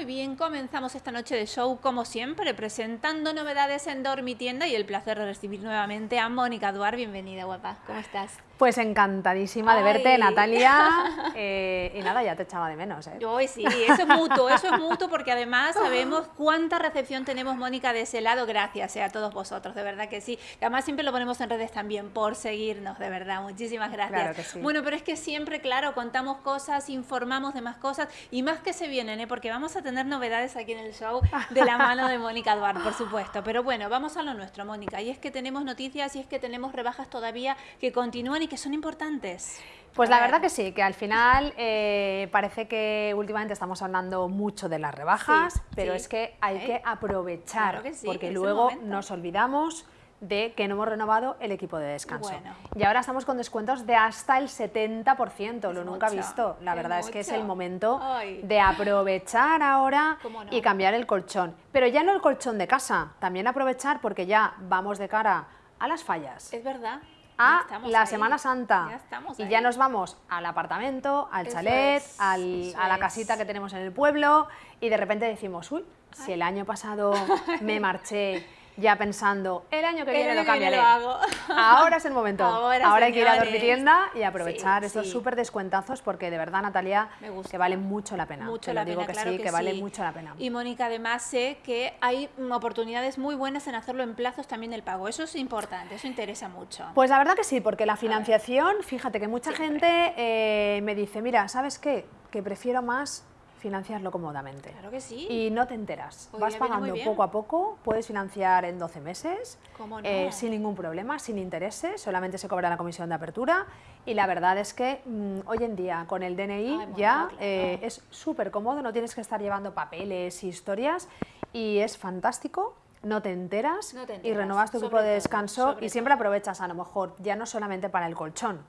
Muy bien, comenzamos esta noche de show como siempre, presentando novedades en Dormitienda y el placer de recibir nuevamente a Mónica Duar. Bienvenida, guapa. ¿Cómo estás? Pues encantadísima de verte, Natalia. Eh, y nada, ya te echaba de menos. ¿eh? Sí, eso es mutuo, eso es mutuo porque además sabemos cuánta recepción tenemos, Mónica, de ese lado. Gracias eh, a todos vosotros, de verdad que sí. además siempre lo ponemos en redes también por seguirnos, de verdad. Muchísimas gracias. Claro que sí. Bueno, pero es que siempre, claro, contamos cosas, informamos de más cosas y más que se vienen, ¿eh? porque vamos a tener novedades aquí en el show de la mano de Mónica Duarte, por supuesto. Pero bueno, vamos a lo nuestro, Mónica. Y es que tenemos noticias y es que tenemos rebajas todavía que continúan y que son importantes. Pues la verdad que sí, que al final eh, parece que últimamente estamos hablando mucho de las rebajas, pero es que hay ¿Eh? que aprovechar, porque luego nos olvidamos de que no hemos renovado el equipo de descanso. Y ahora estamos con descuentos de hasta el 70%, lo nunca visto. La verdad es que es el momento de aprovechar ahora y cambiar el colchón. Pero ya no el colchón de casa, también aprovechar porque ya vamos de cara a las fallas. Es verdad a la Semana Santa. y ya nos vamos al apartamento, al chalet, a la casita que tenemos en el pueblo y de repente decimos, uy, si el año pasado me marché ya pensando, el año que viene lo cambiaré. Ahora es el momento. Ahora, hay que ir a dormir tienda y aprovechar estos súper descuentazos porque de verdad, Natalia, que vale mucho la pena. Mucho la digo que sí, que, vale mucho la pena. Y Mónica, además sé que hay oportunidades muy buenas en hacerlo en plazos también el pago. Eso es importante, eso interesa mucho. Pues la verdad que sí, porque la financiación, fíjate que mucha gente eh, me dice, mira, ¿sabes qué? Que prefiero más financiarlo cómodamente. Claro que sí. Y no te enteras. Vas pagando poco a poco, puedes financiar en 12 meses, eh, sin ningún problema, sin intereses, solamente se cobra la comisión de apertura y la verdad es que mm, hoy en día con el DNI ya eh, es súper cómodo, no tienes que estar llevando papeles y historias y es fantástico no te enteras, y renovas tu grupo de descanso y siempre aprovechas a lo mejor ya no solamente para el colchón,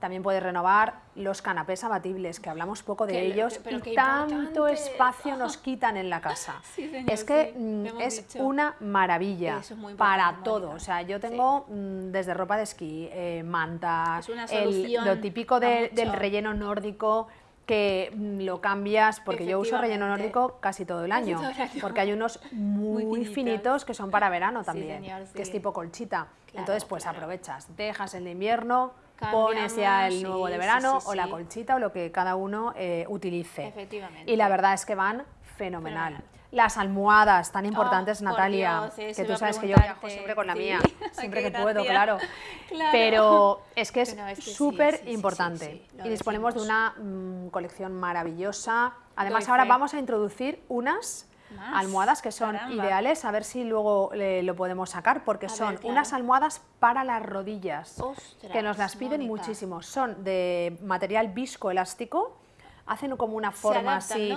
también puedes renovar los canapés abatibles, que hablamos poco de ellos y tanto espacio nos quitan en la casa. es que mm, es una maravilla para todo. O sea, yo tengo mm, desde ropa de esquí, eh, mantas, lo típico del relleno nórdico, que mm, lo cambias, porque yo uso relleno nórdico casi todo el año, porque hay unos muy, finitos. que son para verano también, que es tipo colchita. Entonces, pues aprovechas, dejas el de invierno, pones ya el nuevo de verano o la colchita o lo que cada uno eh, utilice. Efectivamente. Y la verdad es que van fenomenal. Las almohadas tan importantes, oh, Natalia, que tú sabes que yo viajo siempre con la mía, siempre que puedo, claro. Pero es que es súper importante. y disponemos de una mm, colección maravillosa. Además, ahora vamos a introducir unas almohadas que son ideales, a ver si luego lo podemos sacar, porque son unas almohadas para las rodillas, que nos las piden muchísimo. Son de material viscoelástico, hacen como una forma así.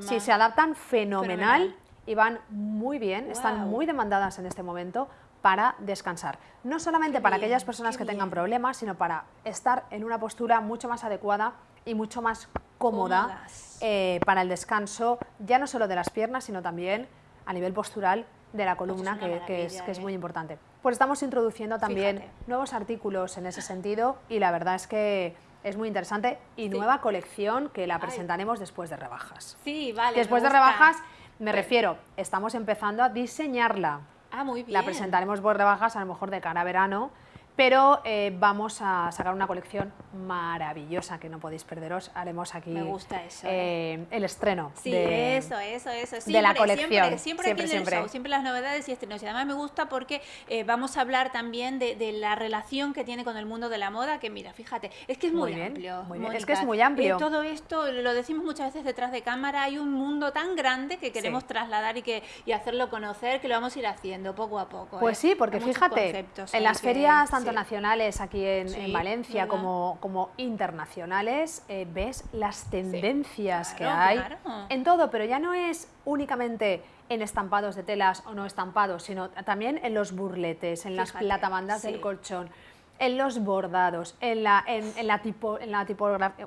Sí, se adaptan fenomenal, y van muy bien, están muy demandadas en este momento para descansar. No solamente para aquellas personas que tengan problemas, sino para estar en una postura mucho más adecuada y mucho más cómoda eh, para el descanso, ya no solo de las piernas, sino también a nivel postural de la pues columna, que, es, muy ¿eh? importante. Pues estamos introduciendo también nuevos artículos en ese sentido y la verdad es que es muy interesante y nueva colección que la presentaremos después de rebajas. Sí, vale. Después de rebajas, me refiero, estamos empezando a diseñarla. Ah, muy bien. La presentaremos por rebajas a lo mejor de cara a verano pero eh, vamos a sacar una colección maravillosa que no podéis perderos. Haremos aquí Me gusta eso, eh, ¿eh? el estreno sí, eso, eso, eso. Siempre, de la colección. Siempre, siempre, siempre, siempre. las novedades y estrenos. Y además me gusta porque vamos a hablar también de, la relación que tiene con el mundo de la moda, que mira, fíjate, es que es muy, amplio. Muy bien. Es que es muy amplio. todo esto, lo decimos muchas veces detrás de cámara, hay un mundo tan grande que queremos trasladar y, que, y hacerlo conocer, que lo vamos a ir haciendo poco a poco. Pues sí, porque fíjate, en las ferias tanto nacionales aquí en, Valencia como, como internacionales, eh, ves las tendencias que hay en todo, pero ya no es únicamente en estampados de telas o no estampados, sino también en los burletes, en las platabandas del colchón, en los bordados, en la, en, la, tipo, en la tipografía,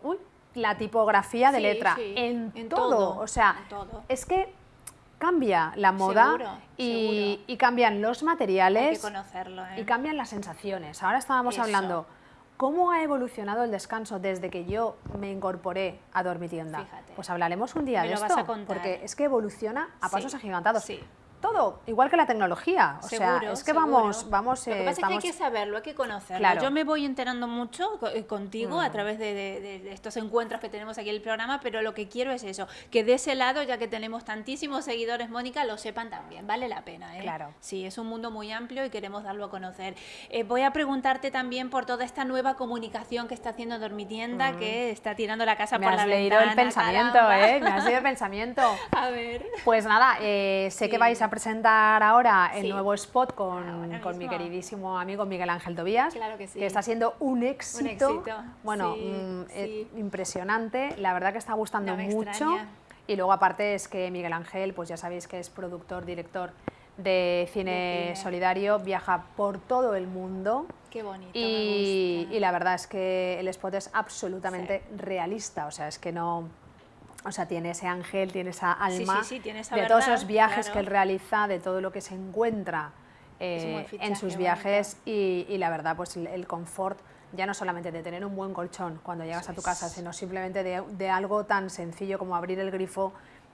la tipografía de letra, en, todo. O sea, es que cambia la moda y, cambian los materiales ¿eh? y cambian las sensaciones. Ahora estábamos hablando ¿Cómo ha evolucionado el descanso desde que yo me incorporé a Dormitienda? Fíjate. Pues hablaremos un día de esto, porque es que evoluciona a pasos agigantados. Sí todo, igual que la tecnología. O sea, es que vamos, vamos. Lo que pasa es que hay que saberlo, hay que conocerlo. Yo me voy enterando mucho eh, contigo a mm. través de, estos encuentros que tenemos aquí en el programa, pero lo que quiero es eso, que de ese lado, ya que tenemos tantísimos seguidores, Mónica, lo sepan también. Vale la pena, ¿eh? Claro. Sí, es un mundo muy amplio y queremos darlo a conocer. Eh, voy a preguntarte también por toda esta nueva comunicación que está haciendo Dormitienda, mm. que está tirando la casa por la leído el pensamiento, ¿eh? Me has leído el pensamiento. a ver. Pues nada, eh, sé que vais a presentar ahora el nuevo spot con, con mi queridísimo amigo Miguel Ángel Tobías, que, que, está siendo un éxito, bueno, mm, eh, impresionante, la verdad que está gustando mucho. Y luego aparte es que Miguel Ángel, pues ya sabéis que es productor, director de cine, solidario, viaja por todo el mundo. Qué bonito. Y, y la verdad es que el spot es absolutamente realista, o sea, es que no o sea, tiene ese ángel, tiene esa alma de todos esos viajes que él realiza, de todo lo que se encuentra eh, en sus viajes y, la verdad, pues el, confort ya no solamente de tener un buen colchón cuando llegas a tu casa, sino simplemente de, algo tan sencillo como abrir el grifo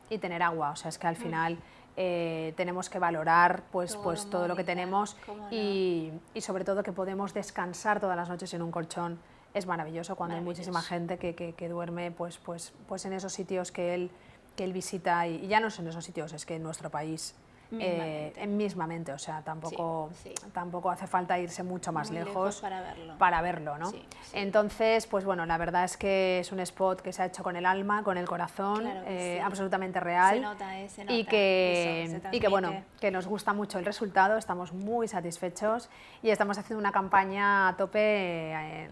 y tener agua. O sea, es que al mm. final eh, tenemos que valorar pues todo, pues, todo lo que tenemos y, y sobre todo que podemos descansar todas las noches en un colchón es maravilloso cuando hay muchísima gente que, que, duerme pues, pues, pues en esos sitios que él, que él visita y, ya no son esos sitios, es que en nuestro país eh, en mismamente, o sea, tampoco, tampoco hace falta irse mucho más lejos, para verlo. Para verlo ¿no? Entonces, pues bueno, la verdad es que es un spot que se ha hecho con el alma, con el corazón, eh, absolutamente real. Se nota, eh, se nota. Y que, y que bueno, que nos gusta mucho el resultado, estamos muy satisfechos y estamos haciendo una campaña a tope en,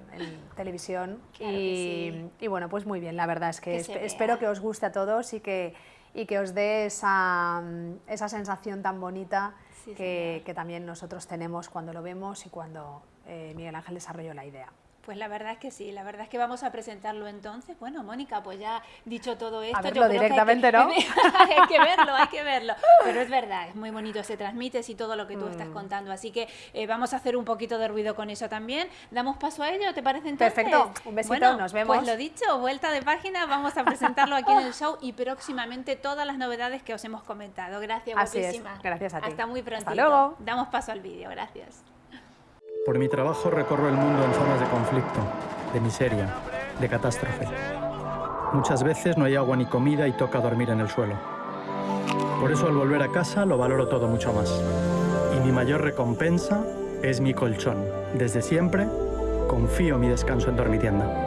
televisión y, y, bueno, pues muy bien, la verdad es que, espero que os guste a todos y que y que os dé esa, esa sensación tan bonita que, que, también nosotros tenemos cuando lo vemos y cuando eh, Miguel Ángel desarrolló la idea. Pues la verdad es que sí, la verdad es que vamos a presentarlo entonces. Bueno, Mónica, pues ya dicho todo esto... A verlo directamente, ¿no? hay que verlo, hay que verlo. Pero es verdad, es muy bonito, se transmite y todo lo que tú estás mm. contando. Así que eh, vamos a hacer un poquito de ruido con eso también. ¿Damos paso a ello? ¿Te parece entonces? Perfecto, un besito, nos vemos. Pues lo dicho, vuelta de página, vamos a presentarlo aquí en el show y próximamente todas las novedades que os hemos comentado. Gracias, Así gracias a ti. Hasta muy pronto. Hasta luego. Damos paso al vídeo, gracias. Por mi trabajo recorro el mundo en zonas de conflicto, de miseria, de catástrofe. Muchas veces no hay agua ni comida y toca dormir en el suelo. Por eso al volver a casa lo valoro todo mucho más. Y mi mayor recompensa es mi colchón. Desde siempre confío mi descanso en Dormitienda.